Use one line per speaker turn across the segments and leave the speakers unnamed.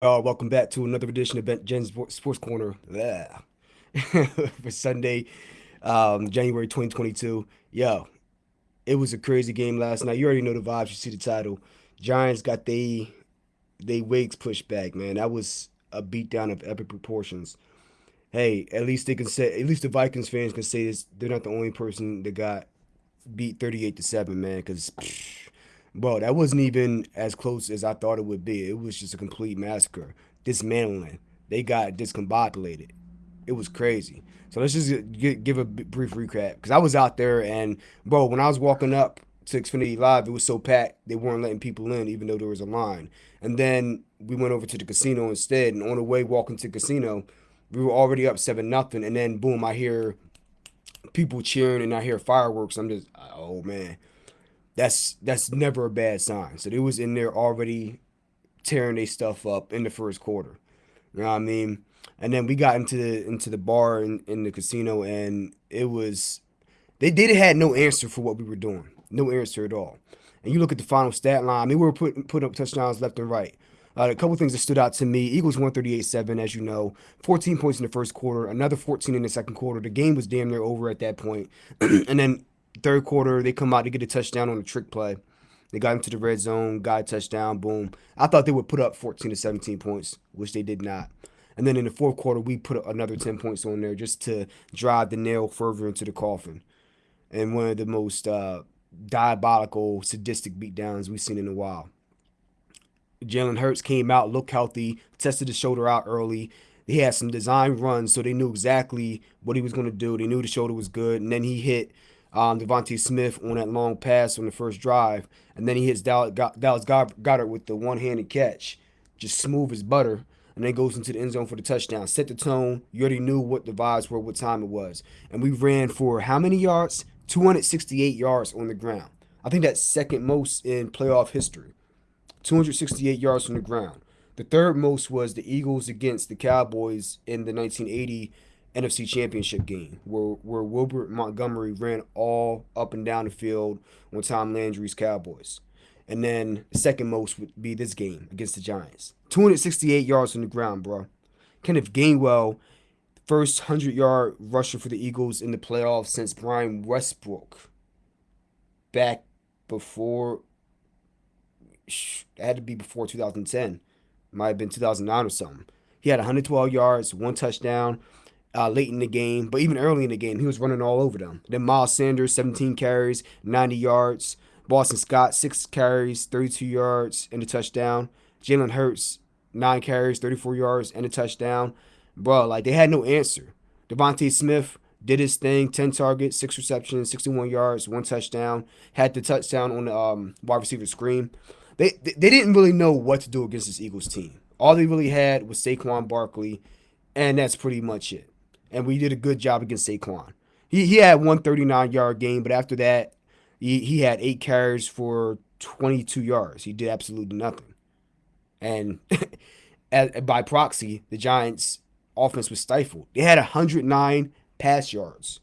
Uh, welcome back to another edition of Ben Jen's Sports Corner for Sunday, um, January 2022. Yo, it was a crazy game last night. You already know the vibes. You see the title. Giants got they they wigs pushed back, man. That was a beatdown of epic proportions. Hey, at least they can say, at least the Vikings fans can say this. They're not the only person that got beat 38 to seven, man. Because Bro, that wasn't even as close as I thought it would be. It was just a complete massacre, dismantling. They got discombobulated. It was crazy. So let's just get, give a brief recap because I was out there and bro, when I was walking up to Xfinity Live, it was so packed they weren't letting people in even though there was a line. And then we went over to the casino instead, and on the way walking to the casino, we were already up seven nothing, and then boom, I hear people cheering and I hear fireworks. I'm just, oh man that's that's never a bad sign. So they was in there already tearing their stuff up in the first quarter. You know what I mean? And then we got into the into the bar in, in the casino and it was they did had no answer for what we were doing. No answer at all. And you look at the final stat line, I mean, we were putting putting up touchdowns left and right. Uh, a couple things that stood out to me Eagles 138-7, as you know, 14 points in the first quarter, another 14 in the second quarter. The game was damn near over at that point. and then Third quarter, they come out to get a touchdown on a trick play. They got into the red zone, got a touchdown, boom. I thought they would put up 14 to 17 points, which they did not. And then in the fourth quarter, we put another 10 points on there just to drive the nail further into the coffin. And one of the most uh, diabolical, sadistic beatdowns we've seen in a while. Jalen Hurts came out, looked healthy, tested his shoulder out early. He had some design runs, so they knew exactly what he was going to do. They knew the shoulder was good. And then he hit – um, DeVonta Smith on that long pass on the first drive, and then he hits Dallas, Goedert with the one-handed catch, just smooth as butter, and then goes into the end zone for the touchdown. Set the tone. You already knew what the vibes were, what time it was, and we ran for how many yards? 268 yards on the ground. I think that's second most in playoff history. 268 yards on the ground. The third most was the Eagles against the Cowboys in the 1980 NFC Championship game where where Wilbert Montgomery ran all up and down the field on Tom Landry's Cowboys. And then the second most would be this game against the Giants. 268 yards on the ground, bro. Kenneth Gainwell, first 100 yard rusher for the Eagles in the playoffs since Brian Westbrook. Back before, it had to be before 2010. Might have been 2009 or something. He had 112 yards, one touchdown uh, late in the game, but even early in the game, he was running all over them. Then Miles Sanders, 17 carries, 90 yards. Boston Scott, six carries, 32 yards, and a touchdown. Jalen Hurts, nine carries, 34 yards, and a touchdown. Bro, like they had no answer. DeVonta Smith did his thing, 10 targets, six receptions, 61 yards, one touchdown. Had the touchdown on the um, wide receiver screen. They, they didn't really know what to do against this Eagles team. All they really had was Saquon Barkley, and that's pretty much it and we did a good job against Saquon. He he had one 39 yard game, but after that, he, he had eight carries for 22 yards. He did absolutely nothing. And by proxy, the Giants' offense was stifled. They had 109 pass yards.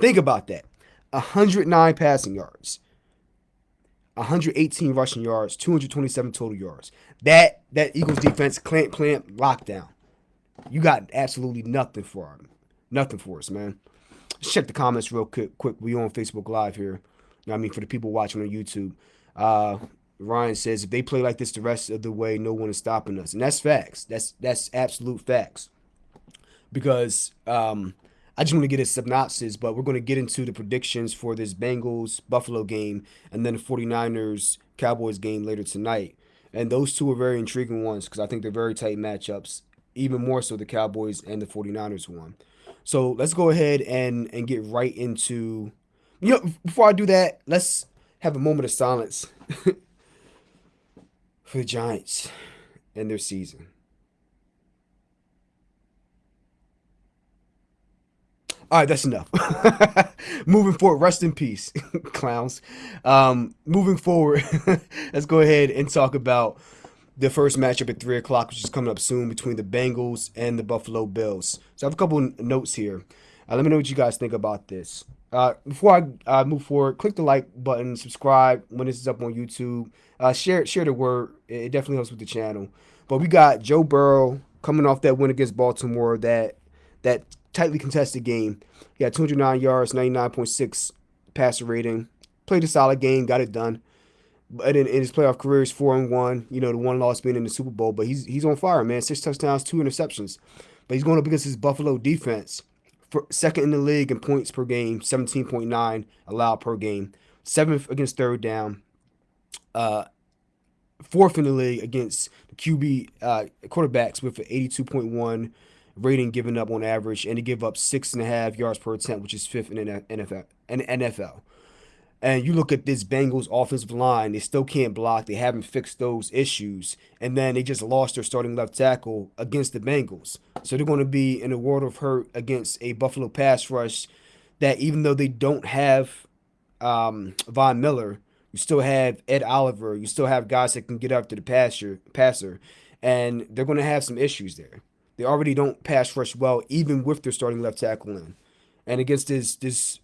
Think about that 109 passing yards. 118 rushing yards, 227 total yards. That that Eagles defense clamp clamp lockdown. You got absolutely nothing for them. Nothing for us, man. Let's check the comments real quick. Quick, we on Facebook Live here. You know I mean, for the people watching on YouTube, uh, Ryan says if they play like this the rest of the way, no one is stopping us, and that's facts. That's that's absolute facts. Because um, I just want to get a synopsis, but we're going to get into the predictions for this Bengals Buffalo game and then the 49ers Cowboys game later tonight. And those two are very intriguing ones because I think they're very tight matchups, even more so the Cowboys and the 49ers one. So let's go ahead and and get right into. You know, before I do that, let's have a moment of silence for the Giants and their season. All right, that's enough. moving forward, rest in peace, clowns. Um, moving forward, let's go ahead and talk about the first matchup at 3 o'clock, which is coming up soon between the Bengals and the Buffalo Bills. So I have a couple notes here. Uh, let me know what you guys think about this. Uh, before I uh, move forward, click the like button, subscribe when this is up on YouTube. Uh, share share the word. It definitely helps with the channel. But we got Joe Burrow coming off that win against Baltimore, that that tightly contested game. He had 209 yards, 99.6 passer rating. Played a solid game, got it done. But in, in his playoff career, he's four and one. You know, the one loss being in the Super Bowl, but he's he's on fire, man. Six touchdowns, two interceptions. But he's going up against his Buffalo defense, for second in the league in points per game, 17.9 allowed per game, seventh against third down, uh, fourth in the league against the QB uh, quarterbacks with an 82.1 rating given up on average, and they give up six and a half yards per attempt, which is fifth in NFL. In NFL. And you look at this Bengals offensive line, they still can't block. They haven't fixed those issues. And then they just lost their starting left tackle against the Bengals. So they're going to be in a world of hurt against a Buffalo pass rush that even though they don't have um, Von Miller, you still have Ed Oliver. You still have guys that can get after the passer, passer. And they're going to have some issues there. They already don't pass rush well, even with their starting left tackle in. And against this this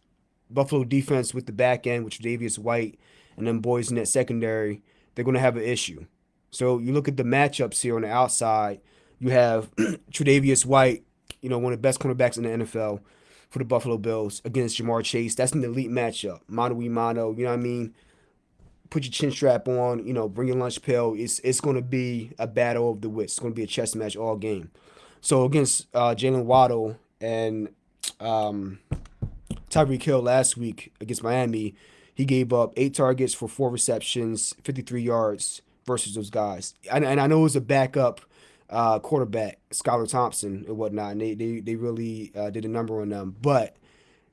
Buffalo defense with the back end, which Davious White and them boys in that secondary, they're going to have an issue. So you look at the matchups here on the outside. You have Tre'Davious White, you know, one of the best cornerbacks in the NFL for the Buffalo Bills against Ja'Marr Chase. That's an elite matchup. Mano y mano, you know what I mean? Put your chin strap on, you know, bring your lunch pail. It's it's going to be a battle of the wits. It's going to be a chess match all game. So against uh, Jaylen Waddle and um, Tyreek Hill last week against Miami, he gave up eight targets for four receptions, 53 yards versus those guys. And, and I know it was a backup uh, quarterback, Skylar Thompson and whatnot, and they, they, they really uh, did a number on them. But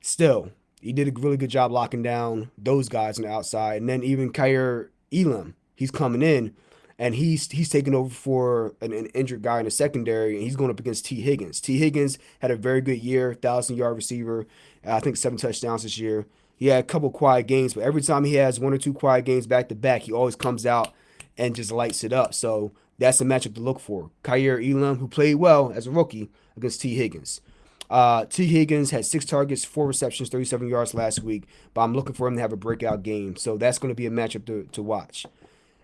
still, he did a really good job locking down those guys on the outside. And then even Kaiir Elam, he's coming in and he's he's taking over for an, an, injured guy in the secondary, and he's going up against Tee Higgins. Tee Higgins had a very good year, thousand yard receiver, I think seven touchdowns this year. He had a couple quiet games, but every time he has one or two quiet games back to back, he always comes out and just lights it up. So that's a matchup to look for. Kaiir Elam, who played well as a rookie against Tee Higgins. Uh, Tee Higgins had six targets, four receptions, 37 yards last week, but I'm looking for him to have a breakout game. So that's going to be a matchup to, to watch.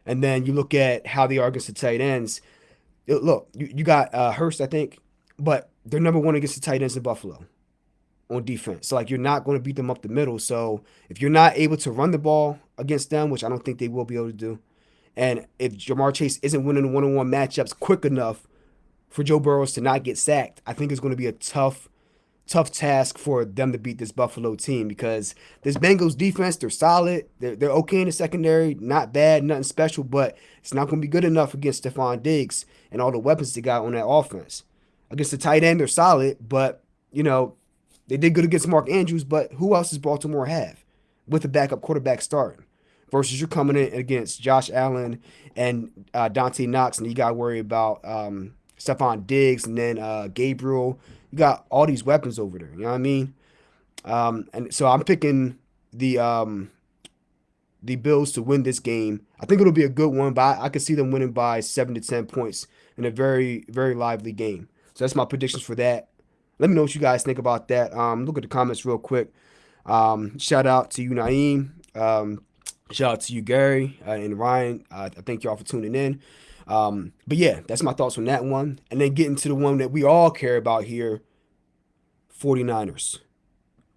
And then you look at how they are against the tight ends. Look, you, you got uh, Hurst, I think, but they're number one against the tight ends in Buffalo on defense. So like you're not going to beat them up the middle. So if you're not able to run the ball against them, which I don't think they will be able to do, and if Ja'Marr Chase isn't winning one-on-one matchups quick enough for Joe Burrows to not get sacked, I think it's going to be a tough tough task for them to beat this Buffalo team because this Bengals defense, they're solid. They're, they're okay in the secondary, not bad, nothing special, but it's not going to be good enough against Stefon Diggs and all the weapons they got on that offense. Against the tight end, they're solid, but, you know, they did good against Mark Andrews, but who else does Baltimore have with a backup quarterback starting? Versus you're coming in against Josh Allen and uh, Dante Knox, and you got to worry about um, Stefon Diggs and then uh, Gabriel you got all these weapons over there. You know what I mean? Um, and so I'm picking the um, the Bills to win this game. I think it'll be a good one, but I, I could see them winning by seven to ten points in a very very lively game. So that's my predictions for that. Let me know what you guys think about that. Um, look at the comments real quick. Um, shout out to you, Naeem. Um, shout out to you, Gary uh, and Ryan. Uh, I thank y'all for tuning in. Um, but yeah, that's my thoughts on that one. And then getting to the one that we all care about here 49ers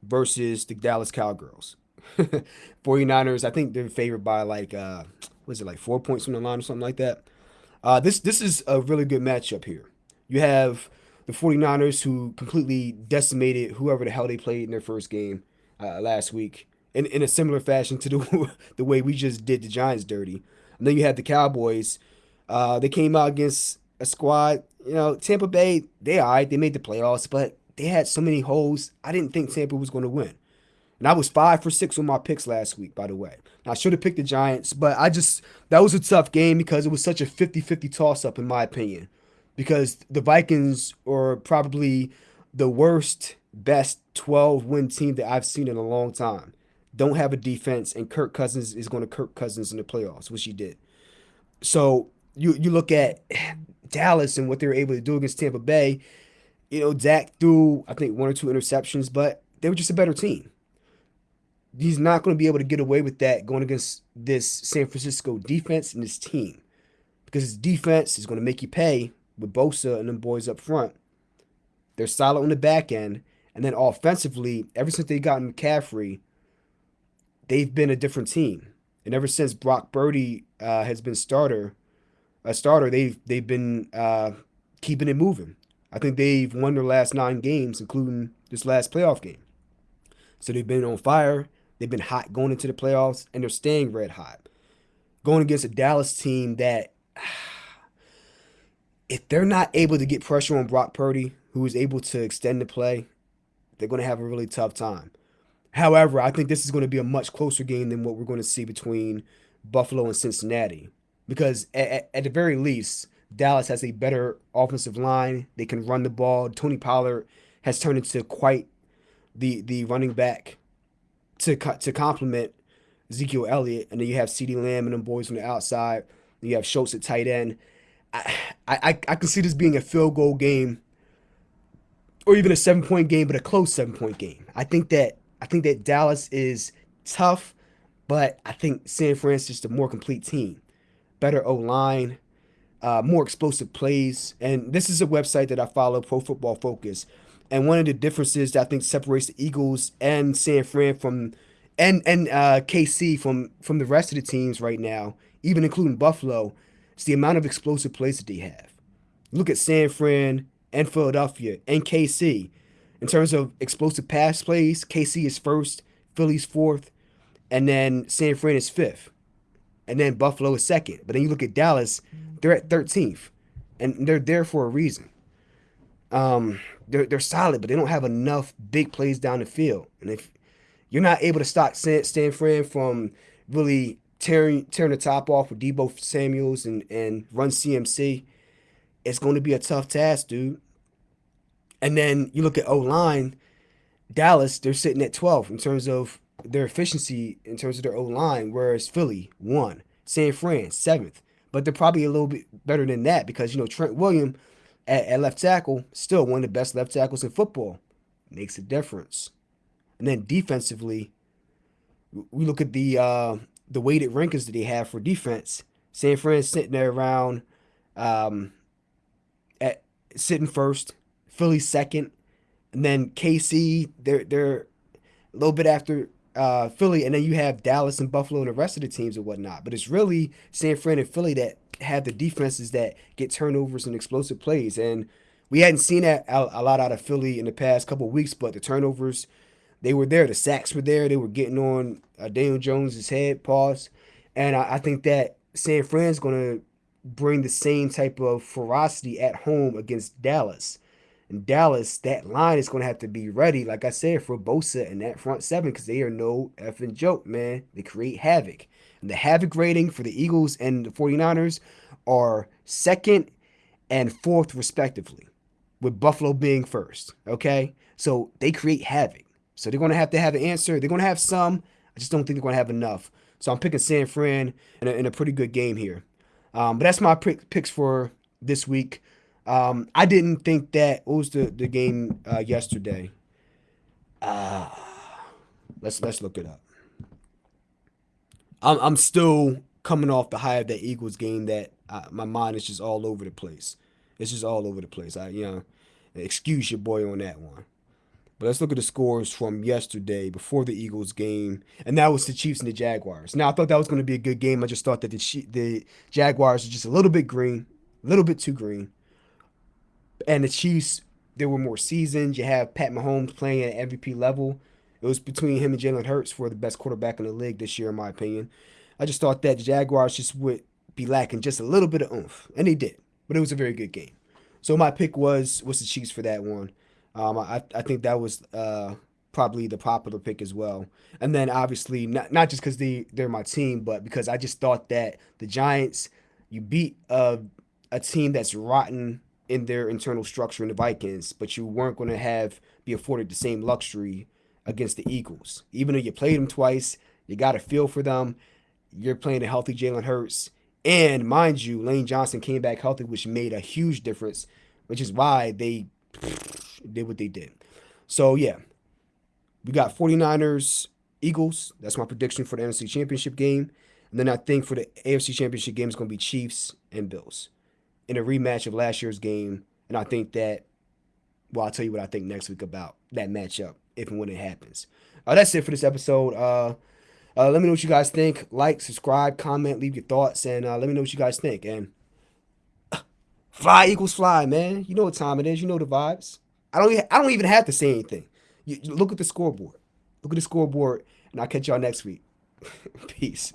versus the Dallas Cowgirls. 49ers, I think they're favored by like, uh, was it like four points from the line or something like that? Uh, this, this is a really good matchup here. You have the 49ers who completely decimated whoever the hell they played in their first game uh, last week in, in a similar fashion to the, the way we just did the Giants dirty. And then you had the Cowboys uh, they came out against a squad, you know, Tampa Bay, they all right, they made the playoffs, but they had so many holes. I didn't think Tampa was going to win. And I was five for six on my picks last week, by the way. I should have picked the Giants, but I just, that was a tough game because it was such a 50 50 toss up, in my opinion. Because the Vikings are probably the worst, best 12 win team that I've seen in a long time. Don't have a defense, and Kirk Cousins is going to Kirk Cousins in the playoffs, which he did. So you you look at Dallas and what they were able to do against Tampa Bay. You know, Dak threw I think one or two interceptions, but they were just a better team. He's not going to be able to get away with that going against this San Francisco defense and this team because his defense is going to make you pay with Bosa and them boys up front. They're solid on the back end. And then offensively, ever since they got McCaffrey, they've been a different team. And ever since Brock Purdy uh, has been starter, a starter, they've they've been uh, keeping it moving. I think they've won their last nine games, including this last playoff game. So they've been on fire. They've been hot going into the playoffs, and they're staying red hot. Going against a Dallas team that, if they're not able to get pressure on Brock Purdy, who is able to extend the play, they're going to have a really tough time. However, I think this is going to be a much closer game than what we're going to see between Buffalo and Cincinnati. Because at, at the very least, Dallas has a better offensive line. They can run the ball. Tony Pollard has turned into quite the the running back to to complement Ezekiel Elliott, and then you have CeeDee Lamb and them boys on the outside. You have Schultz at tight end. I, I I can see this being a field goal game, or even a seven point game, but a close seven point game. I think that I think that Dallas is tough, but I think San Francisco is a more complete team, better O line, uh, more explosive plays. And this is a website that I follow, Pro Football Focus. And one of the differences that I think separates the Eagles and San Fran from and and uh, KC from from the rest of the teams right now, even including Buffalo, is the amount of explosive plays that they have. Look at San Fran and Philadelphia and KC. In terms of explosive pass plays, KC is first, Philly's fourth, and then San Fran is fifth. And then Buffalo is second. But then you look at Dallas, they're at 13th. And they're there for a reason. Um, they're they're solid, but they don't have enough big plays down the field. And if you're not able to stop San, San Fran from really tearing tearing the top off with Deebo Samuels and and run CMC, it's going to be a tough task, dude. And then you look at O line, Dallas, they're sitting at 12 in terms of their efficiency in terms of their O line, whereas Philly one, San Fran seventh, but they're probably a little bit better than that because you know Trent William at, at left tackle, still one of the best left tackles in football, makes a difference. And then defensively, we look at the uh, the weighted rankings that they have for defense. San Fran sitting there around um, at sitting first, Philly second, and then KC they're they're a little bit after uh, Philly, and then you have Dallas and Buffalo and the rest of the teams and whatnot. But it's really San Fran and Philly that have the defenses that get turnovers and explosive plays. And we hadn't seen that a, lot out of Philly in the past couple weeks, but the turnovers, they were there. The sacks were there. They were getting on uh, Daniel Jones's head, pause. And I, I think that San Fran's going to bring the same type of ferocity at home against Dallas. And Dallas, that line is going to have to be ready, like I said, for Bosa and that front seven because they are no effing joke, man. They create havoc. And the havoc rating for the Eagles and the 49ers are second and fourth, respectively, with Buffalo being first. Okay. So they create havoc. So they're going to have to have an answer. They're going to have some. I just don't think they're going to have enough. So I'm picking San Fran in a, in a pretty good game here. Um, but that's my pick, picks for this week. Um, I didn't think that. What was the the game uh, yesterday? Uh, let's let's look it up. I'm I'm still coming off the high of that Eagles game that I, my mind is just all over the place. It's just all over the place. I you know, excuse your boy on that one. But let's look at the scores from yesterday before the Eagles game, and that was the Chiefs and the Jaguars. Now I thought that was going to be a good game. I just thought that the the Jaguars are just a little bit green, a little bit too green. And the Chiefs, they were more seasoned. You have Pat Mahomes playing at MVP level. It was between him and Jalen Hurts for the best quarterback in the league this year, in my opinion. I just thought that the Jaguars just would be lacking just a little bit of oomph, and they did. But it was a very good game. So my pick was was the Chiefs for that one. Um, I I think that was uh, probably the popular pick as well. And then obviously not not just because they they're my team, but because I just thought that the Giants you beat a a team that's rotten in their internal structure in the Vikings, but you weren't going to have be afforded the same luxury against the Eagles. Even though you played them twice, you got a feel for them. You're playing a healthy Jalen Hurts. And mind you, Lane Johnson came back healthy, which made a huge difference, which is why they did what they did. So, yeah, we got 49ers, Eagles. That's my prediction for the NFC Championship game. And then I think for the AFC Championship game, it's going to be Chiefs and Bills in a rematch of last year's game. And I think that, well, I'll tell you what I think next week about that matchup if and when it happens. Uh, that's it for this episode. Uh, uh, let me know what you guys think. Like, subscribe, comment, leave your thoughts, and uh, let me know what you guys think. And fly equals fly, man. You know what time it is. You know the vibes. I don't. I don't even have to say anything. You, look at the scoreboard. Look at the scoreboard, and I'll catch y'all next week. Peace.